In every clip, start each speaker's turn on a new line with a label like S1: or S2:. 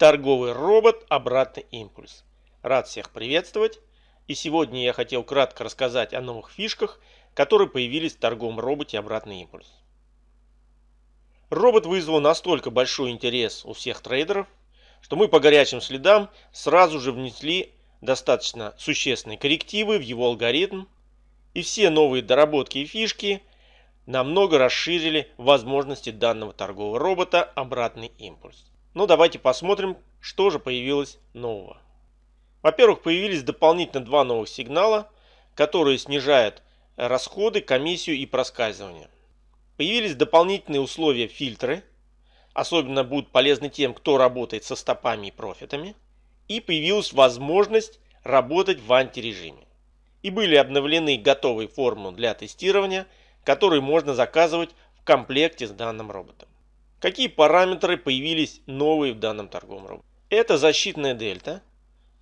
S1: Торговый робот «Обратный импульс». Рад всех приветствовать. И сегодня я хотел кратко рассказать о новых фишках, которые появились в торговом роботе «Обратный импульс». Робот вызвал настолько большой интерес у всех трейдеров, что мы по горячим следам сразу же внесли достаточно существенные коррективы в его алгоритм, и все новые доработки и фишки намного расширили возможности данного торгового робота «Обратный импульс». Но ну, давайте посмотрим, что же появилось нового. Во-первых, появились дополнительно два новых сигнала, которые снижают расходы, комиссию и проскальзывание. Появились дополнительные условия фильтры, особенно будут полезны тем, кто работает со стопами и профитами. И появилась возможность работать в антирежиме. И были обновлены готовые формулы для тестирования – который можно заказывать в комплекте с данным роботом. Какие параметры появились новые в данном торговом роботе? Это защитная дельта,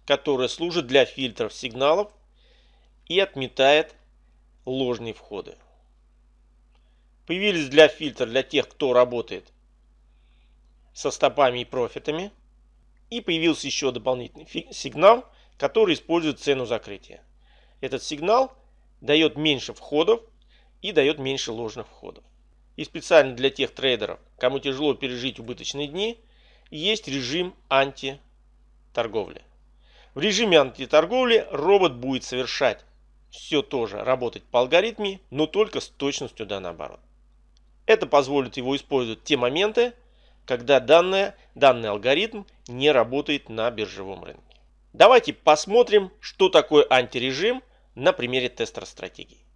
S1: которая служит для фильтров сигналов и отметает ложные входы. Появились для фильтра для тех, кто работает со стопами и профитами. И появился еще дополнительный сигнал, который использует цену закрытия. Этот сигнал дает меньше входов и дает меньше ложных входов. И специально для тех трейдеров, кому тяжело пережить убыточные дни, есть режим антиторговли. В режиме антиторговли робот будет совершать все тоже работать по алгоритме, но только с точностью да наоборот. Это позволит его использовать те моменты, когда данное, данный алгоритм не работает на биржевом рынке. Давайте посмотрим, что такое антирежим на примере тестера стратегии.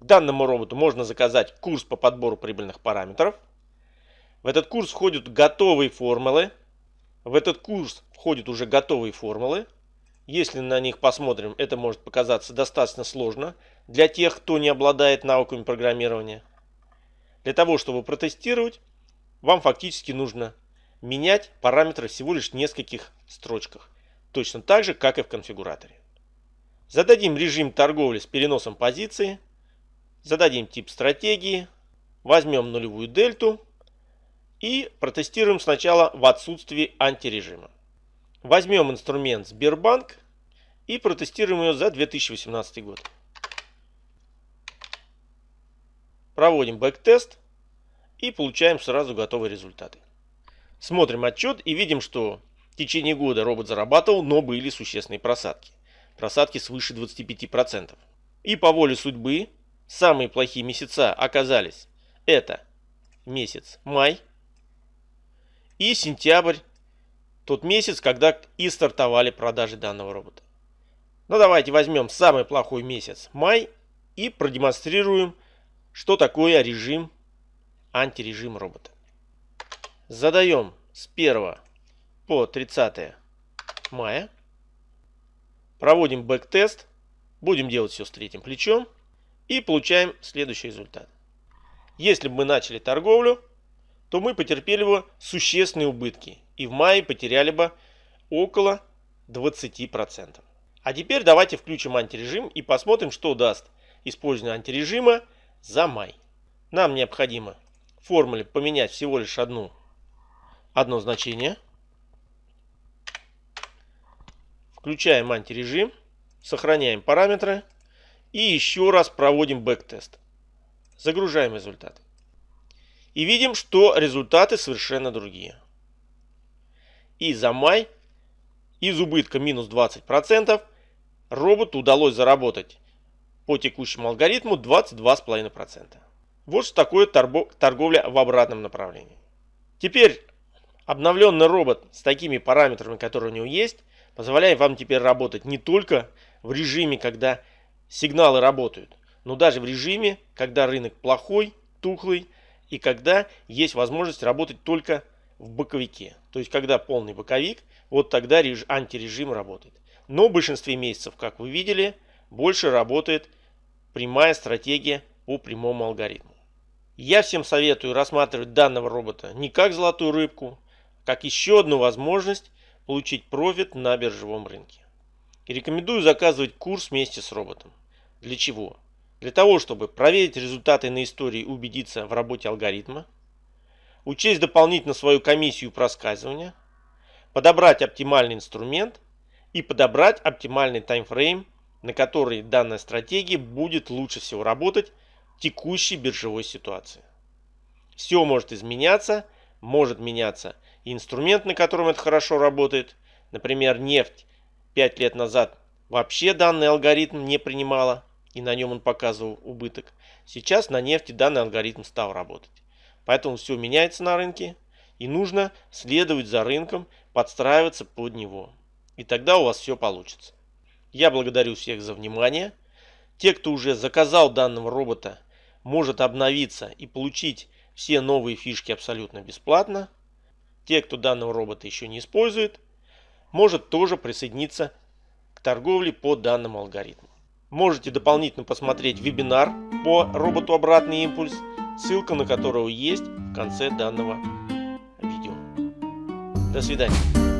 S1: К данному роботу можно заказать курс по подбору прибыльных параметров. В этот курс входят готовые формулы. В этот курс входят уже готовые формулы. Если на них посмотрим, это может показаться достаточно сложно для тех, кто не обладает навыками программирования. Для того, чтобы протестировать, вам фактически нужно менять параметры всего лишь в нескольких строчках. Точно так же, как и в конфигураторе. Зададим режим торговли с переносом позиции. Зададим тип стратегии, возьмем нулевую дельту и протестируем сначала в отсутствии антирежима. Возьмем инструмент Сбербанк и протестируем ее за 2018 год. Проводим backtest и получаем сразу готовые результаты. Смотрим отчет и видим, что в течение года робот зарабатывал, но были существенные просадки. Просадки свыше 25%. И по воле судьбы Самые плохие месяца оказались это месяц май и сентябрь, тот месяц, когда и стартовали продажи данного робота. Ну давайте возьмем самый плохой месяц май и продемонстрируем, что такое режим, антирежим робота. Задаем с 1 по 30 мая. Проводим backtest. Будем делать все с третьим плечом. И получаем следующий результат. Если бы мы начали торговлю, то мы потерпели бы существенные убытки. И в мае потеряли бы около 20%. А теперь давайте включим антирежим и посмотрим, что даст использование антирежима за май. Нам необходимо в формуле поменять всего лишь одну, одно значение. Включаем антирежим, сохраняем параметры. И еще раз проводим backtest. Загружаем результаты. И видим, что результаты совершенно другие. И за май из убытка минус 20% роботу удалось заработать по текущему алгоритму 22,5%. Вот что такое торговля в обратном направлении. Теперь обновленный робот с такими параметрами, которые у него есть, позволяет вам теперь работать не только в режиме, когда сигналы работают, но даже в режиме, когда рынок плохой, тухлый и когда есть возможность работать только в боковике. То есть, когда полный боковик, вот тогда реж... антирежим работает. Но в большинстве месяцев, как вы видели, больше работает прямая стратегия по прямому алгоритму. Я всем советую рассматривать данного робота не как золотую рыбку, как еще одну возможность получить профит на биржевом рынке. И рекомендую заказывать курс вместе с роботом. Для чего? Для того, чтобы проверить результаты на истории и убедиться в работе алгоритма, учесть дополнительно свою комиссию проскальзывания, подобрать оптимальный инструмент и подобрать оптимальный таймфрейм, на который данная стратегия будет лучше всего работать в текущей биржевой ситуации. Все может изменяться, может меняться инструмент, на котором это хорошо работает. Например, нефть 5 лет назад вообще данный алгоритм не принимала, и на нем он показывал убыток. Сейчас на нефти данный алгоритм стал работать. Поэтому все меняется на рынке, и нужно следовать за рынком, подстраиваться под него. И тогда у вас все получится. Я благодарю всех за внимание. Те, кто уже заказал данного робота, может обновиться и получить все новые фишки абсолютно бесплатно. Те, кто данного робота еще не использует, может тоже присоединиться к торговле по данному алгоритму. Можете дополнительно посмотреть вебинар по роботу «Обратный импульс», ссылка на которого есть в конце данного видео. До свидания.